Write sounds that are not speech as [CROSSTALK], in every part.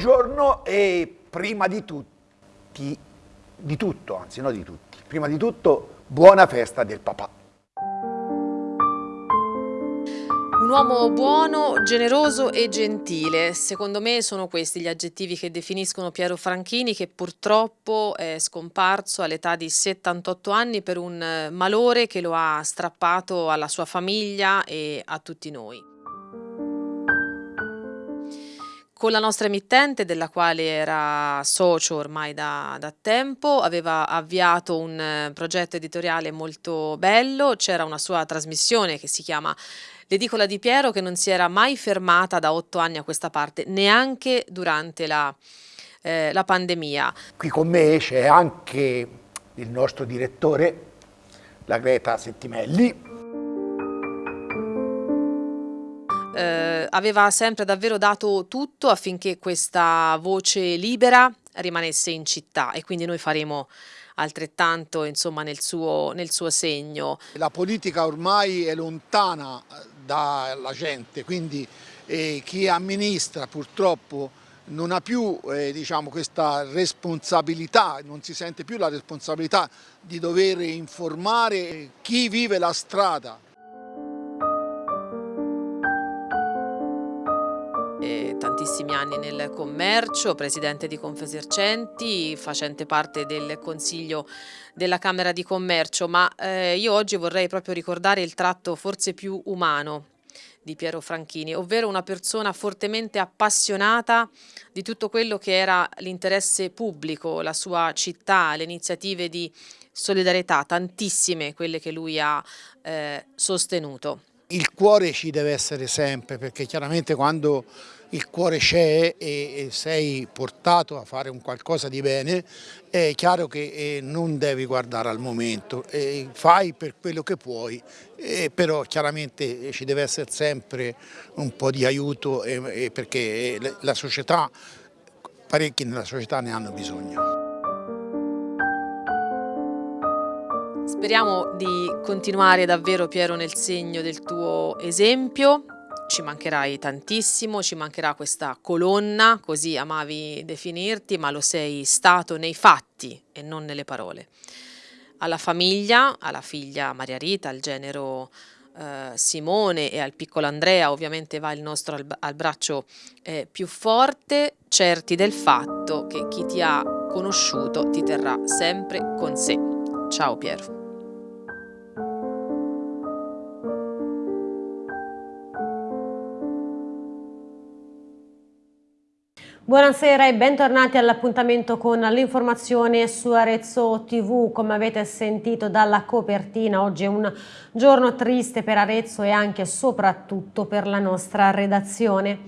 Buongiorno e prima di tutti, di tutto, anzi no di tutti, prima di tutto buona festa del papà. Un uomo buono, generoso e gentile, secondo me sono questi gli aggettivi che definiscono Piero Franchini che purtroppo è scomparso all'età di 78 anni per un malore che lo ha strappato alla sua famiglia e a tutti noi. Con la nostra emittente, della quale era socio ormai da, da tempo, aveva avviato un eh, progetto editoriale molto bello, c'era una sua trasmissione che si chiama L'edicola di Piero che non si era mai fermata da otto anni a questa parte, neanche durante la, eh, la pandemia. Qui con me c'è anche il nostro direttore, la Greta Settimelli, eh, aveva sempre davvero dato tutto affinché questa voce libera rimanesse in città e quindi noi faremo altrettanto insomma, nel, suo, nel suo segno. La politica ormai è lontana eh, dalla gente, quindi eh, chi amministra purtroppo non ha più eh, diciamo, questa responsabilità, non si sente più la responsabilità di dover informare chi vive la strada. Tantissimi anni nel commercio, presidente di Confesercenti, facente parte del Consiglio della Camera di Commercio, ma eh, io oggi vorrei proprio ricordare il tratto forse più umano di Piero Franchini, ovvero una persona fortemente appassionata di tutto quello che era l'interesse pubblico, la sua città, le iniziative di solidarietà, tantissime quelle che lui ha eh, sostenuto. Il cuore ci deve essere sempre perché chiaramente quando il cuore c'è e, sei portato a fare un qualcosa di bene è chiaro che eh, non devi guardare al momento, fai per quello che puoi però chiaramente ci deve essere sempre un po' di aiuto perché la società, parecchi nella società ne hanno bisogno. Speriamo di continuare davvero Piero nel segno del tuo esempio, ci mancherai tantissimo, ci mancherà questa colonna, così amavi definirti, ma lo sei stato nei fatti e non nelle parole. Alla famiglia, alla figlia Maria Rita, al genero eh, Simone e al piccolo Andrea ovviamente va il nostro abbraccio eh, più forte, certi del fatto che chi ti ha conosciuto ti terrà sempre con sé. Ciao Piero. Buonasera e bentornati all'appuntamento con l'informazione su Arezzo TV. Come avete sentito dalla copertina, oggi è un giorno triste per Arezzo e anche e soprattutto per la nostra redazione.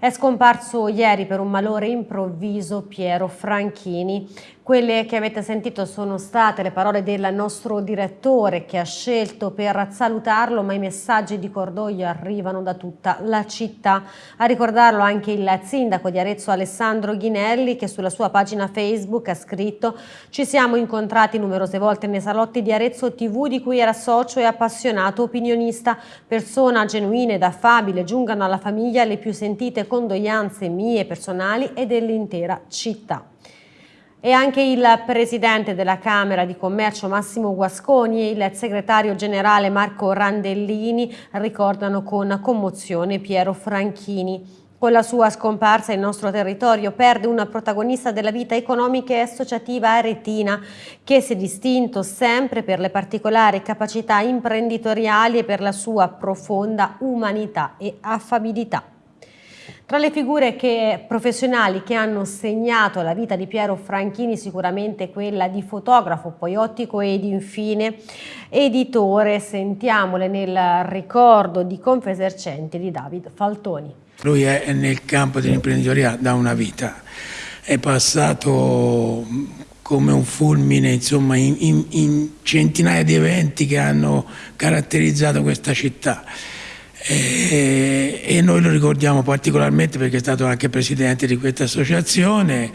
È scomparso ieri per un malore improvviso Piero Franchini. Quelle che avete sentito sono state le parole del nostro direttore che ha scelto per salutarlo, ma i messaggi di cordoglio arrivano da tutta la città. A ricordarlo anche il sindaco di Arezzo Alessandro Ghinelli che sulla sua pagina Facebook ha scritto «Ci siamo incontrati numerose volte nei salotti di Arezzo TV di cui era socio e appassionato opinionista, persona genuina ed affabile, giungano alla famiglia le più sentite condoglianze mie personali e dell'intera città. E anche il presidente della Camera di Commercio Massimo Guasconi e il segretario generale Marco Randellini ricordano con commozione Piero Franchini. Con la sua scomparsa il nostro territorio perde una protagonista della vita economica e associativa aretina che si è distinto sempre per le particolari capacità imprenditoriali e per la sua profonda umanità e affabilità. Tra le figure che, professionali che hanno segnato la vita di Piero Franchini sicuramente quella di fotografo, poi ottico ed infine editore, sentiamole nel ricordo di Confesercenti di David Faltoni. Lui è nel campo dell'imprenditoria da una vita, è passato come un fulmine insomma, in, in, in centinaia di eventi che hanno caratterizzato questa città e, e, noi lo ricordiamo particolarmente perché è stato anche presidente di questa associazione,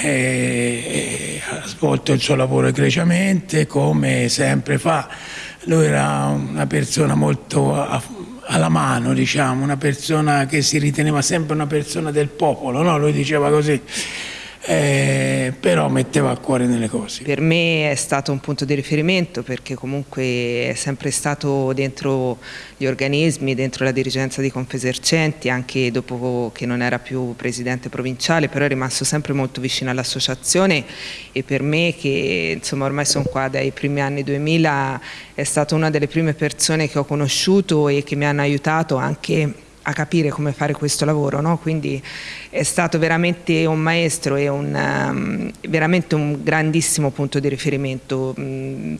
e, ha svolto il suo lavoro egregiamente come sempre fa. Lui era una persona molto alla mano, diciamo, una persona che si riteneva sempre una persona del popolo, no? lui diceva così eh, però metteva a cuore nelle cose. Per me è stato un punto di riferimento perché comunque è sempre stato dentro gli organismi, dentro la dirigenza di Confesercenti, anche dopo che non era più presidente provinciale, però è rimasto sempre molto vicino all'associazione e per me che insomma ormai sono qua dai primi anni 2000 è stata una delle prime persone che ho conosciuto e che mi hanno aiutato anche a capire come fare questo lavoro, no? quindi è stato veramente un maestro e un, um, veramente un grandissimo punto di riferimento, mm,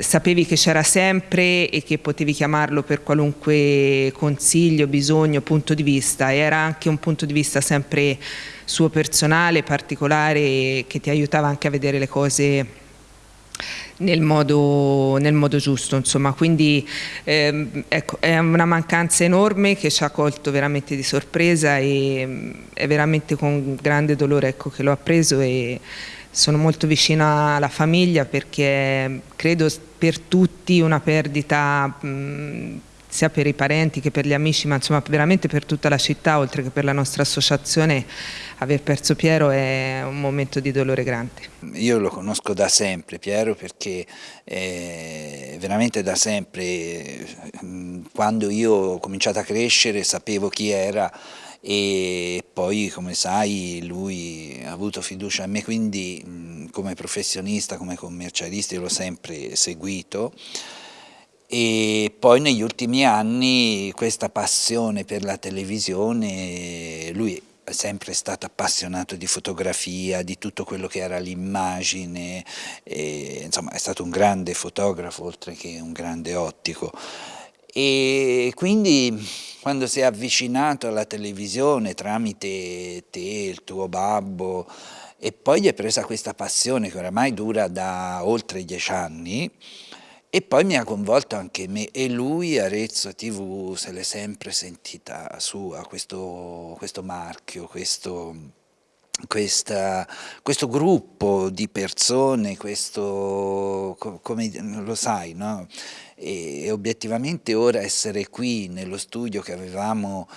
sapevi che c'era sempre e che potevi chiamarlo per qualunque consiglio, bisogno, punto di vista, era anche un punto di vista sempre suo personale, particolare, che ti aiutava anche a vedere le cose nel modo, nel modo giusto, insomma, quindi ehm, ecco, è una mancanza enorme che ci ha colto veramente di sorpresa e mm, è veramente con grande dolore ecco, che l'ho appreso e sono molto vicina alla famiglia perché credo per tutti una perdita mh, mm, sia per i parenti che per gli amici, ma insomma veramente per tutta la città, oltre che per la nostra associazione, aver perso Piero è un momento di dolore grande. Io lo conosco da sempre Piero perché eh, veramente da sempre, quando io ho cominciato a crescere sapevo chi era e poi come sai lui ha avuto fiducia in me quindi come professionista, come commercialista l'ho sempre seguito e poi negli ultimi anni questa passione per la televisione, lui è sempre stato appassionato di fotografia, di tutto quello che era l'immagine, insomma è stato un grande fotografo oltre che un grande ottico. E quindi quando si è avvicinato alla televisione tramite te, il tuo babbo, e poi gli è presa questa passione che oramai dura da oltre dieci anni, e poi mi ha coinvolto anche me e lui Arezzo TV se l'è sempre sentita sua, questo, questo marchio, questo, questa, questo gruppo di persone, questo, come lo sai, no? e, e obiettivamente ora essere qui nello studio che avevamo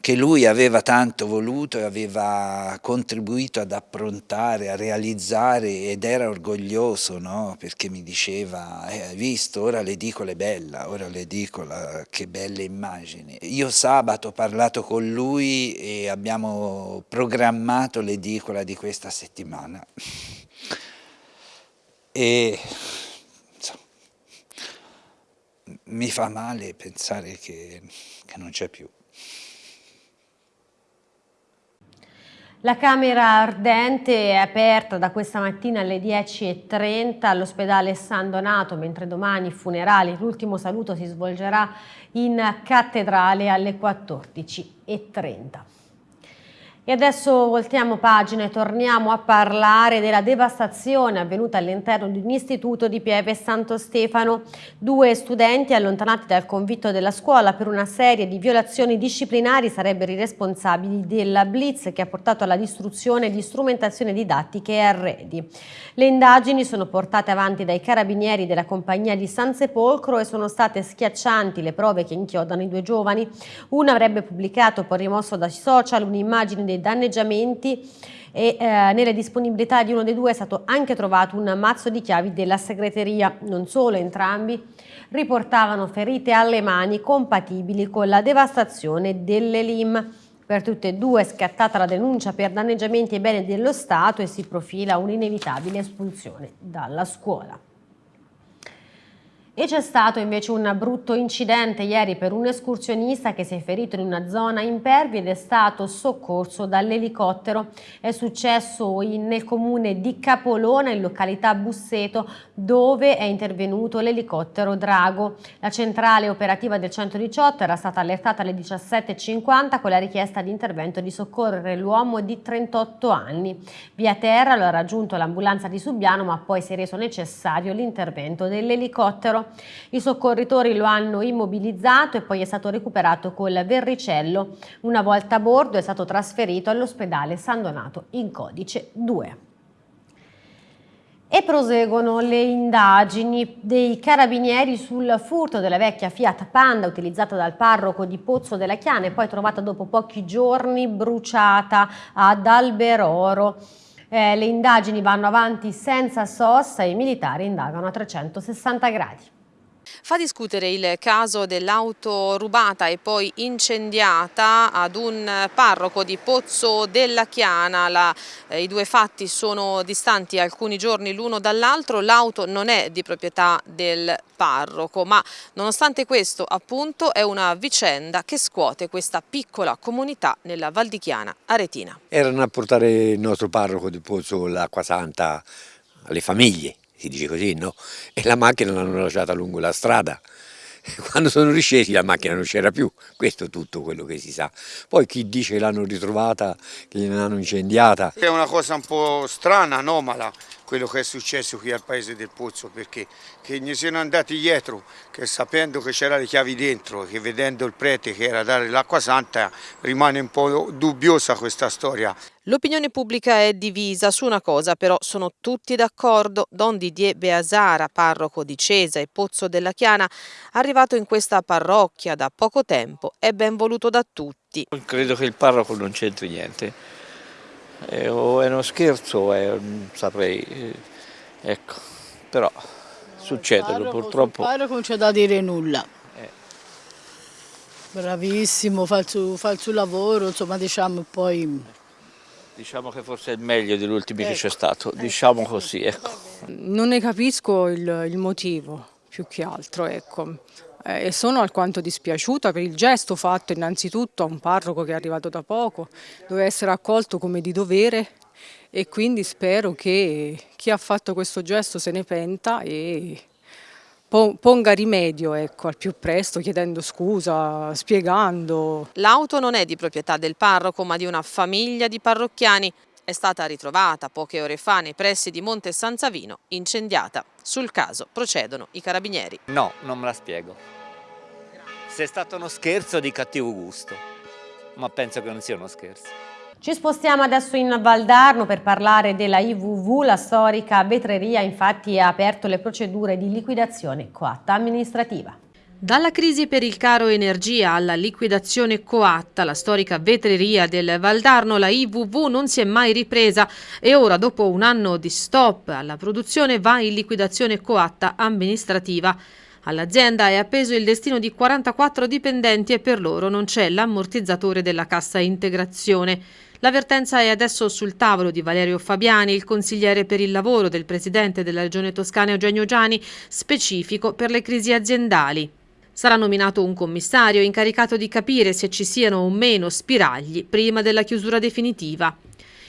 che lui aveva tanto voluto e aveva contribuito ad approntare, a realizzare ed era orgoglioso no? perché mi diceva, eh, hai visto, ora l'edicola è bella, ora l'edicola, che belle immagini. Io sabato ho parlato con lui e abbiamo programmato l'edicola di questa settimana. [LAUGHS] E insomma, mi fa male pensare che, che non c'è più. La Camera Ardente è aperta da questa mattina alle 10.30 all'ospedale San Donato, mentre domani funerali, l'ultimo saluto si svolgerà in cattedrale alle 14.30. E adesso voltiamo pagina e torniamo a parlare della devastazione avvenuta all'interno di un istituto di Pieve Santo Stefano. Due studenti allontanati dal convitto della scuola per una serie di violazioni disciplinari sarebbero i responsabili della blitz che ha portato alla distruzione di strumentazioni didattiche e arredi. Le indagini sono portate avanti dai carabinieri della compagnia di San Sepolcro e sono state schiaccianti le prove che inchiodano i due giovani. Una avrebbe pubblicato poi rimosso dai social un'immagine dei danneggiamenti e eh, nelle disponibilità di uno dei due è stato anche trovato un mazzo di chiavi della segreteria. Non solo, entrambi riportavano ferite alle mani compatibili con la devastazione delle LIM. Per tutte e due è scattata la denuncia per danneggiamenti ai beni dello Stato e si profila un'inevitabile espulsione dalla scuola. E c'è stato invece un brutto incidente ieri per un escursionista che si è ferito in una zona impervia ed è stato soccorso dall'elicottero. È successo in, nel comune di Capolona, in località Busseto, dove è intervenuto l'elicottero Drago. La centrale operativa del 118 era stata allertata alle 17.50 con la richiesta di intervento di soccorrere l'uomo di 38 anni. Via terra lo ha raggiunto l'ambulanza di Subiano ma poi si è reso necessario l'intervento dell'elicottero. I soccorritori lo hanno immobilizzato e poi è stato recuperato col verricello. Una volta a bordo è stato trasferito all'ospedale San Donato in codice 2. E proseguono le indagini dei carabinieri sul furto della vecchia Fiat Panda utilizzata dal parroco di Pozzo della Chiana e poi trovata dopo pochi giorni bruciata ad Alberoro. Eh, le indagini vanno avanti senza sosta e i militari indagano a 360 gradi. Fa discutere il caso dell'auto rubata e poi incendiata ad un parroco di Pozzo della Chiana. La, eh, I due fatti sono distanti alcuni giorni l'uno dall'altro. L'auto non è di proprietà del parroco, ma nonostante questo appunto è una vicenda che scuote questa piccola comunità nella Val di Chiana Aretina. Erano a portare il nostro parroco di Pozzo l'acqua santa alle famiglie si dice così, no? E la macchina l'hanno lasciata lungo la strada. [LAUGHS] Quando sono riscesi la macchina non c'era più, questo è tutto quello che si sa. Poi chi dice che l'hanno ritrovata, che gliel'hanno incendiata. È una cosa un po' strana, anomala, quello che è successo qui al paese del Pozzo, perché che ne siano andati dietro, che sapendo che c'era le chiavi dentro, che vedendo il prete che era a dare l'acqua santa, rimane un po' dubbiosa questa storia. L'opinione pubblica è divisa su una cosa, però sono tutti d'accordo. Don Didier Beasara, parroco di Cesa e Pozzo della Chiana, arrivato in questa parrocchia da poco tempo, è ben voluto da tutti. Credo che il parroco non c'entri niente, eh, o è uno scherzo o è, non saprei, eh, ecco, però succede purtroppo. Il parroco non c'è da dire nulla. Eh. Bravissimo, fa il, suo, fa il suo lavoro, insomma diciamo poi... Diciamo che forse è il meglio degli ultimi ecco. che c'è stato, diciamo così. Ecco. Non ne capisco il, il motivo, più che altro, ecco. Eh, e sono alquanto dispiaciuta per il gesto fatto innanzitutto a un parroco che è arrivato da poco, deve essere accolto come di dovere e quindi spero che chi ha fatto questo gesto se ne penta e ponga rimedio ecco, al più presto chiedendo scusa, spiegando. L'auto non è di proprietà del parroco ma di una famiglia di parrocchiani. È stata ritrovata poche ore fa nei pressi di Monte San Savino, incendiata. Sul caso procedono i carabinieri. No, non me la spiego. Se è stato uno scherzo di cattivo gusto, ma penso che non sia uno scherzo. Ci spostiamo adesso in Valdarno per parlare della IVV, la storica vetreria infatti ha aperto le procedure di liquidazione coatta amministrativa. Dalla crisi per il caro energia alla liquidazione coatta, la storica vetreria del Valdarno, la IVV non si è mai ripresa e ora dopo un anno di stop alla produzione va in liquidazione coatta amministrativa. All'azienda è appeso il destino di 44 dipendenti e per loro non c'è l'ammortizzatore della cassa integrazione. L'avvertenza è adesso sul tavolo di Valerio Fabiani, il consigliere per il lavoro del presidente della regione toscana Eugenio Giani, specifico per le crisi aziendali. Sarà nominato un commissario incaricato di capire se ci siano o meno spiragli prima della chiusura definitiva.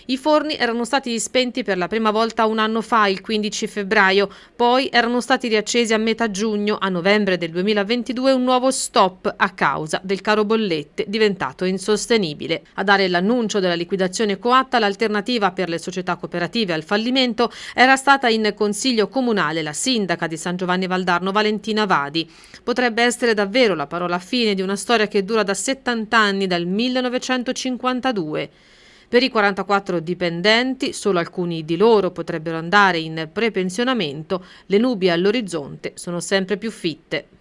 I forni erano stati spenti per la prima volta un anno fa, il 15 febbraio, poi erano stati riaccesi a metà giugno, a novembre del 2022 un nuovo stop a causa del caro bollette diventato insostenibile. A dare l'annuncio della liquidazione coatta, l'alternativa per le società cooperative al fallimento era stata in consiglio comunale la sindaca di San Giovanni Valdarno Valentina Vadi. Potrebbe essere davvero la parola fine di una storia che dura da 70 anni, dal 1952. Per i 44 dipendenti, solo alcuni di loro potrebbero andare in prepensionamento, le nubi all'orizzonte sono sempre più fitte.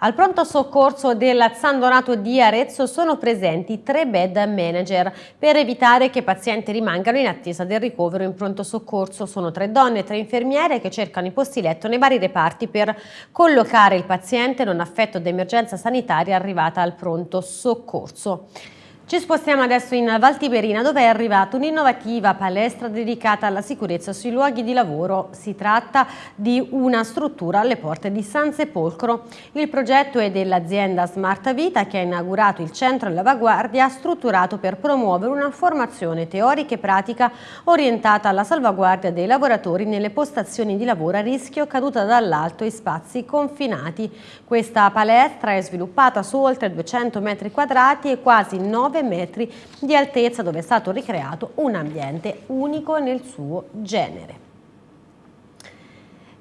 Al pronto soccorso del San Donato di Arezzo sono presenti tre bed manager per evitare che i pazienti rimangano in attesa del ricovero in pronto soccorso. Sono tre donne e tre infermiere che cercano i posti letto nei vari reparti per collocare il paziente non affetto da emergenza sanitaria arrivata al pronto soccorso. Ci spostiamo adesso in Val Tiberina dove è arrivata un'innovativa palestra dedicata alla sicurezza sui luoghi di lavoro. Si tratta di una struttura alle porte di San Sepolcro. Il progetto è dell'azienda Smart Vita che ha inaugurato il centro Lavaguardia strutturato per promuovere una formazione teorica e pratica orientata alla salvaguardia dei lavoratori nelle postazioni di lavoro a rischio caduta dall'alto e spazi confinati. Questa palestra è sviluppata su oltre 200 metri quadrati e quasi 9 9 metri di altezza dove è stato ricreato un ambiente unico nel suo genere.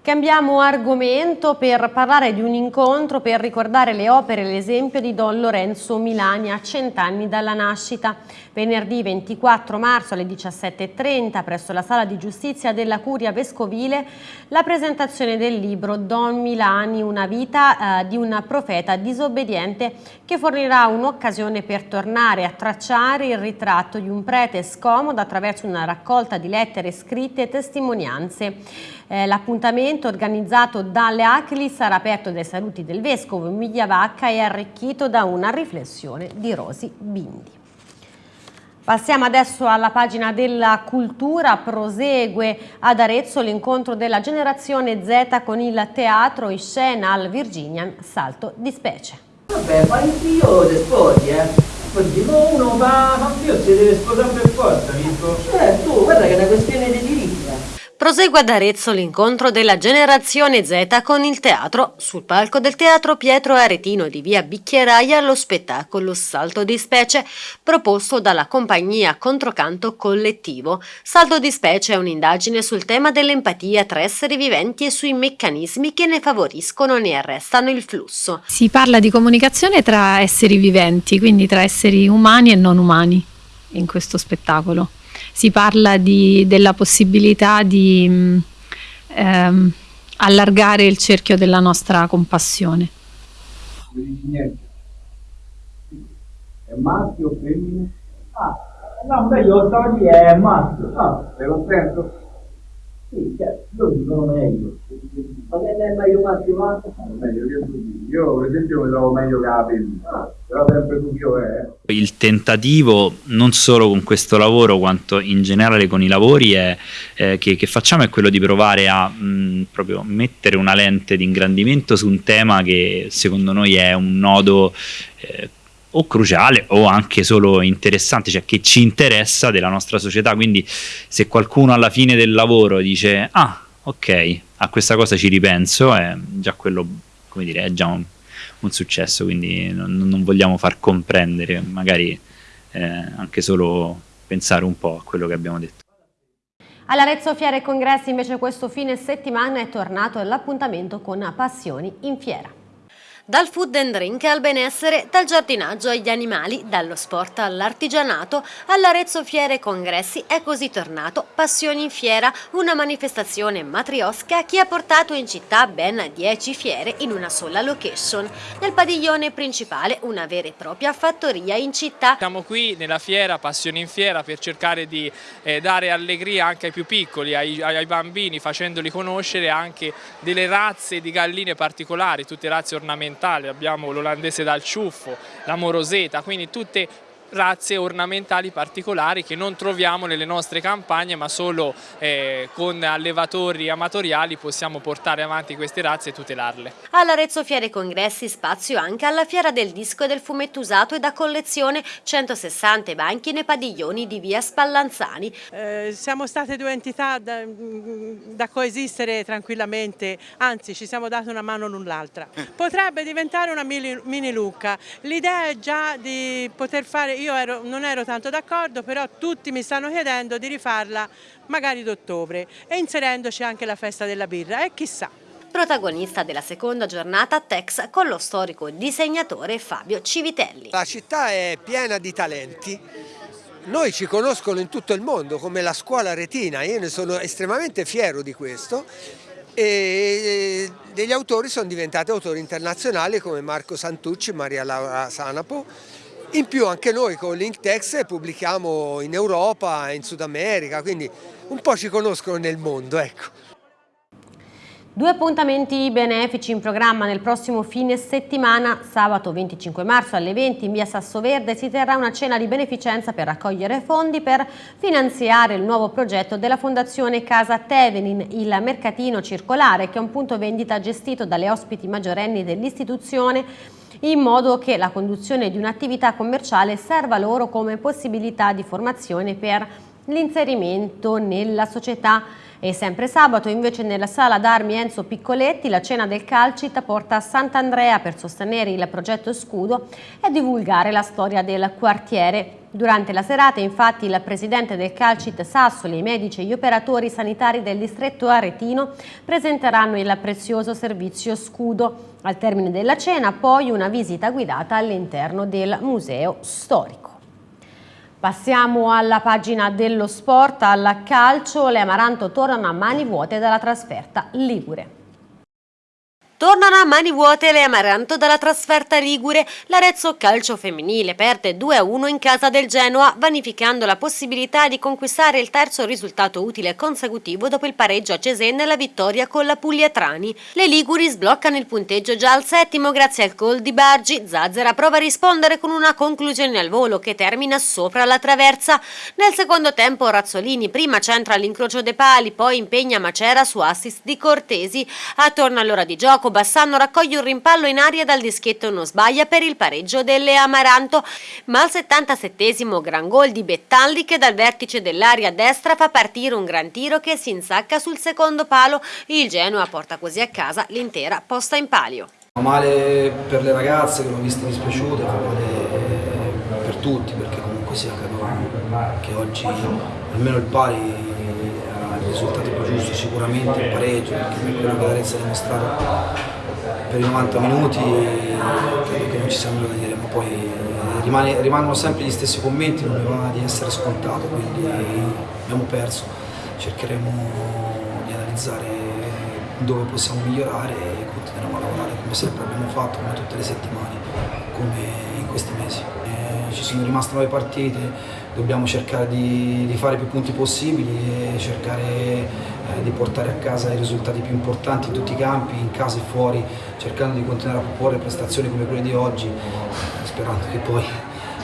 Cambiamo argomento per parlare di un incontro per ricordare le opere e l'esempio di Don Lorenzo Milani a cent'anni dalla nascita. Venerdì 24 marzo alle 17.30 presso la Sala di Giustizia della Curia Vescovile la presentazione del libro Don Milani, una vita eh, di un profeta disobbediente che fornirà un'occasione per tornare a tracciare il ritratto di un prete scomodo attraverso una raccolta di lettere scritte e testimonianze. Eh, L'appuntamento organizzato dalle ACLI sarà aperto dai saluti del Vescovo Migliavacca e arricchito da una riflessione di Rosi Bindi. Passiamo adesso alla pagina della cultura, prosegue ad Arezzo l'incontro della generazione Z con il teatro in scena al Virginian Salto di Specie. Vabbè, ma il figlio ti sposi, eh? No, uno fa, fa figlio si deve sposare per forza, visto? Certo, guarda che è una questione di eh. Prosegue ad Arezzo l'incontro della generazione Z con il teatro. Sul palco del teatro Pietro Aretino di via Bicchieraia lo spettacolo Salto di Specie proposto dalla compagnia Controcanto Collettivo. Salto di Specie è un'indagine sul tema dell'empatia tra esseri viventi e sui meccanismi che ne favoriscono o ne arrestano il flusso. Si parla di comunicazione tra esseri viventi, quindi tra esseri umani e non umani in questo spettacolo. Si parla di- della possibilità di mh, ehm, allargare il cerchio della nostra compassione. Niente. È maschio o femmina? Ah, no, beh, io a dire è maschio. Ah, sei contento? Sì, certo, lo dicono meglio. Ma che è meglio maschio o maschio? Meglio che tu. Io per esempio mi trovo meglio che la femmina. Però sempre tu è. Il tentativo, non solo con questo lavoro, quanto in generale con i lavori è, eh, che, che facciamo, è quello di provare a mh, proprio mettere una lente di ingrandimento su un tema che secondo noi è un nodo eh, o cruciale o anche solo interessante, cioè che ci interessa della nostra società. Quindi se qualcuno alla fine del lavoro dice ah ok, a questa cosa ci ripenso, è già quello, come dire, è già un, un successo, quindi non, non vogliamo far comprendere, magari eh, anche solo pensare un po' a quello che abbiamo detto. All'Arezzo Fiere e Congressi invece questo fine settimana è tornato l'appuntamento con Passioni in Fiera. Dal food and drink al benessere, dal giardinaggio agli animali, dallo sport all'artigianato, all'Arezzo Fiere e Congressi è così tornato Passioni in Fiera, una manifestazione matriosca che ha portato in città ben 10 fiere in una sola location. Nel padiglione principale una vera e propria fattoria in città. Siamo qui nella fiera, Passioni in Fiera, per cercare di eh, dare allegria anche ai più piccoli, ai, ai bambini, facendoli conoscere anche delle razze di galline particolari, tutte razze ornamentali, abbiamo l'olandese dal ciuffo, la moroseta, quindi tutte razze ornamentali particolari che non troviamo nelle nostre campagne ma solo eh, con allevatori amatoriali possiamo portare avanti queste razze e tutelarle. All'Arezzo Fiere Congressi spazio anche alla Fiera del Disco e del Fumetto Usato e da collezione 160 banchi nei padiglioni di via Spallanzani. Eh, siamo state due entità da, da coesistere tranquillamente, anzi ci siamo date una mano l'un l'altra. Potrebbe diventare una mini, mini Lucca, l'idea è già di poter fare, io ero- non ero tanto d'accordo, però tutti mi stanno chiedendo di rifarla magari d'ottobre e inserendoci anche la festa della birra e chissà. Protagonista della seconda giornata Tex con lo storico disegnatore Fabio Civitelli. La città è piena di talenti. Noi ci conoscono in tutto il mondo come la scuola retina, io ne sono estremamente fiero di questo e degli autori sono diventati autori internazionali come Marco Santucci, Maria Laura Sanapo. In più anche noi con Linktex pubblichiamo in Europa, in Sud America, quindi un po' ci conoscono nel mondo. Ecco. Due appuntamenti benefici in programma nel prossimo fine settimana. Sabato 25 marzo alle 20 in via Sasso Verde si terrà una cena di beneficenza per raccogliere fondi per finanziare il nuovo progetto della Fondazione Casa Tevenin, il mercatino circolare che è un punto vendita gestito dalle ospiti maggiorenni dell'istituzione in modo che la conduzione di un'attività commerciale serva loro come possibilità di formazione per l'inserimento nella società. E sempre sabato invece nella sala d'armi Enzo Piccoletti la cena del Calcit porta a Sant'Andrea per sostenere il progetto Scudo e divulgare la storia del quartiere. Durante la serata infatti il presidente del Calcit Sassoli, i medici e gli operatori sanitari del distretto aretino presenteranno il prezioso servizio Scudo. Al termine della cena poi una visita guidata all'interno del museo storico. Passiamo alla pagina dello sport, al calcio, le Amaranto tornano a mani vuote dalla trasferta Ligure. Tornano a mani vuote le Amaranto dalla trasferta Ligure. L'Arezzo Calcio Femminile perde 2-1 in casa del Genoa, vanificando la possibilità di conquistare il terzo risultato utile consecutivo dopo il pareggio a Cesena e la vittoria con la Pugliatrani. Le Liguri sbloccano il punteggio già al settimo grazie al gol di Bargi. Zazzera prova a rispondere con una conclusione al volo che termina sopra la traversa. Nel secondo tempo Razzolini prima centra l'incrocio dei pali, poi impegna Macera su assist di Cortesi. Attorno all'ora di gioco Bassano raccoglie un rimpallo in aria dal dischetto non sbaglia per il pareggio delle Amaranto, ma al 77esimo gran gol di Bettalli che dal vertice dell'area destra fa partire un gran tiro che si insacca sul secondo palo. Il Genoa porta così a casa l'intera posta in palio. Male per le ragazze che l'ho viste dispiaciute, male per tutti perché comunque sia che oggi almeno il pari il risultato più giusto sicuramente il pareggio perché per quello che l'Arezzo ha dimostrato per i 90 minuti credo che non ci sia nulla da dire ma poi eh, rimane, rimangono sempre gli stessi commenti non mi va di essere scontato quindi abbiamo perso. Cercheremo di analizzare dove possiamo migliorare e continueremo a lavorare come sempre abbiamo fatto come tutte le settimane come in questi mesi ci sono rimaste nuove partite dobbiamo cercare di, di, fare più punti possibili e cercare eh, di portare a casa i risultati più importanti in tutti i campi, in casa e fuori, cercando di continuare a proporre prestazioni come quelle di oggi, eh, sperando che poi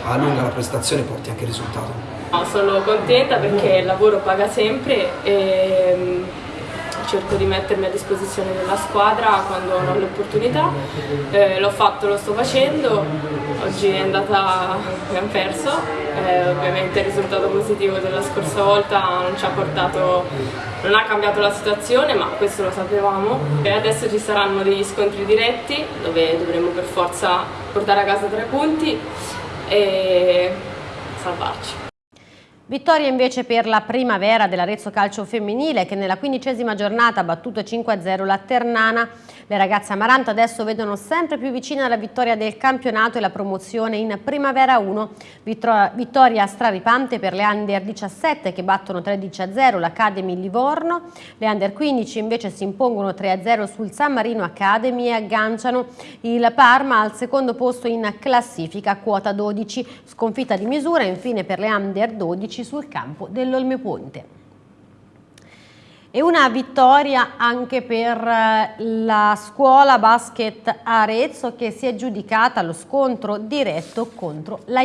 a lunga la prestazione porti anche il risultato. No, sono contenta perché il lavoro paga sempre e cerco di mettermi a disposizione della squadra quando ho l'opportunità. Eh, l'ho fatto, lo sto facendo, oggi è andata, abbiamo perso, eh, ovviamente il risultato positivo della scorsa volta non ci ha portato, non ha cambiato la situazione ma questo lo sapevamo e adesso ci saranno degli scontri diretti dove dovremo per forza portare a casa tre punti e salvarci. Vittoria invece per la primavera dell'Arezzo Calcio Femminile che nella quindicesima giornata ha battuto 5-0 la Ternana. Le ragazze Amaranto adesso vedono sempre più vicina la vittoria del campionato e la promozione in Primavera 1. Vittoria straripante per le Under 17 che battono 13-0 l'Academy Livorno. Le Under 15 invece si impongono 3-0 sul San Marino Academy e agganciano il Parma al secondo posto in classifica quota 12. Sconfitta di misura infine per le Under 12 sul campo dell'Olmeponte. E una vittoria anche per eh, la scuola basket Arezzo che si è giudicata lo scontro diretto contro la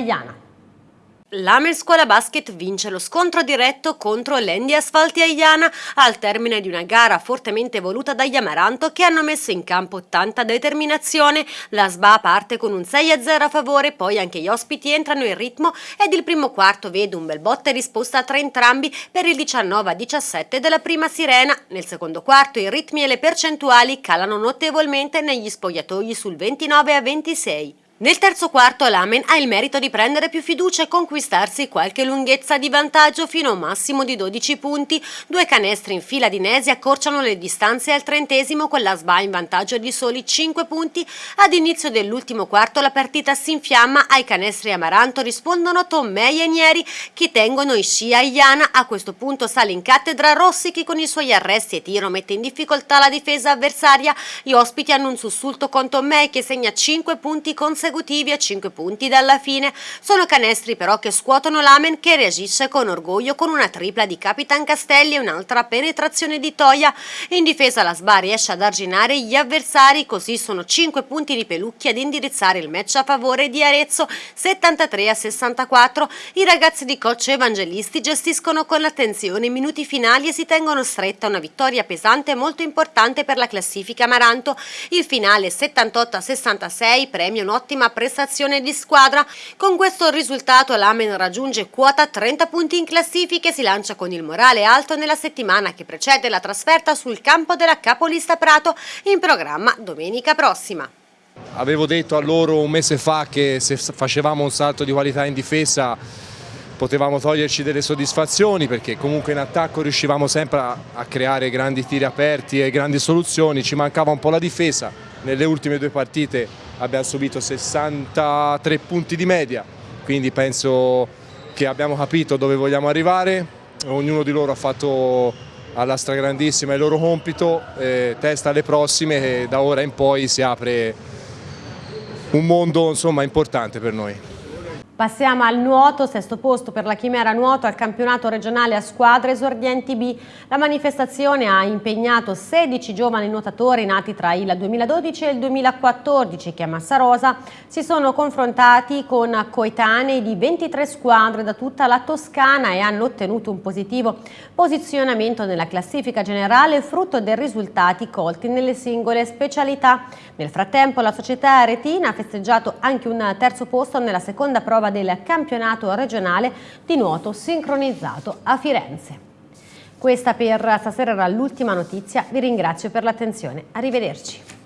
L'Amer Scuola Basket vince lo scontro diretto contro l'Endi Asfalti Aiana al termine di una gara fortemente voluta dagli Amaranto che hanno messo in campo tanta determinazione. La SBA parte con un 6-0 a favore, poi anche gli ospiti entrano in ritmo ed il primo quarto vede un bel botta e risposta tra entrambi per il 19-17 della prima sirena. Nel secondo quarto i ritmi e le percentuali calano notevolmente negli spogliatoi sul 29-26. Nel terzo quarto l'Amen ha il merito di prendere più fiducia e conquistarsi qualche lunghezza di vantaggio fino a un massimo di 12 punti. Due canestri in fila di Nesi accorciano le distanze al trentesimo con la SBA in vantaggio di soli 5 punti. Ad inizio dell'ultimo quarto la partita si infiamma, ai canestri Amaranto rispondono Tommei e Nieri che tengono Ishia e Iana. A questo punto sale in cattedra Rossi che con i suoi arresti e tiro mette in difficoltà la difesa avversaria. Gli ospiti hanno un sussulto con Tommei che segna 5 punti consecutivi consecutivi a 5 punti dalla fine. Sono canestri però che scuotono l'Amen che reagisce con orgoglio con una tripla di Capitan Castelli e un'altra penetrazione di Toia. In difesa la SBA riesce ad arginare gli avversari, così sono 5 punti di Pelucchi ad indirizzare il match a favore di Arezzo 73 a 64. I ragazzi di coach evangelisti gestiscono con attenzione i minuti finali e si tengono stretta una vittoria pesante e molto importante per la classifica Amaranto. Il finale 78 a 66 premia un'ottima ottima prestazione di squadra. Con questo risultato l'Amen raggiunge quota 30 punti in classifica e si lancia con il morale alto nella settimana che precede la trasferta sul campo della capolista Prato in programma domenica prossima. Avevo detto a loro un mese fa che se facevamo un salto di qualità in difesa potevamo toglierci delle soddisfazioni perché comunque in attacco riuscivamo sempre a, a, creare grandi tiri aperti e grandi soluzioni, ci mancava un po' la difesa, nelle ultime due partite abbiamo subito 63 punti di media, quindi penso che abbiamo capito dove vogliamo arrivare, ognuno di loro ha fatto alla stragrandissima il loro compito, eh, testa alle prossime e da ora in poi si apre un mondo insomma, importante per noi. Passiamo al nuoto, sesto posto per la Chimera Nuoto al campionato regionale a squadre esordienti B. La manifestazione ha impegnato 16 giovani nuotatori nati tra il 2012 e il 2014 che a Massarosa si sono confrontati con coetanei di 23 squadre da tutta la Toscana e hanno ottenuto un positivo posizionamento nella classifica generale frutto dei risultati colti nelle singole specialità. Nel frattempo la società Retina ha festeggiato anche un terzo posto nella seconda prova del campionato regionale di nuoto sincronizzato a Firenze. Questa per stasera era l'ultima notizia, vi ringrazio per l'attenzione, arrivederci.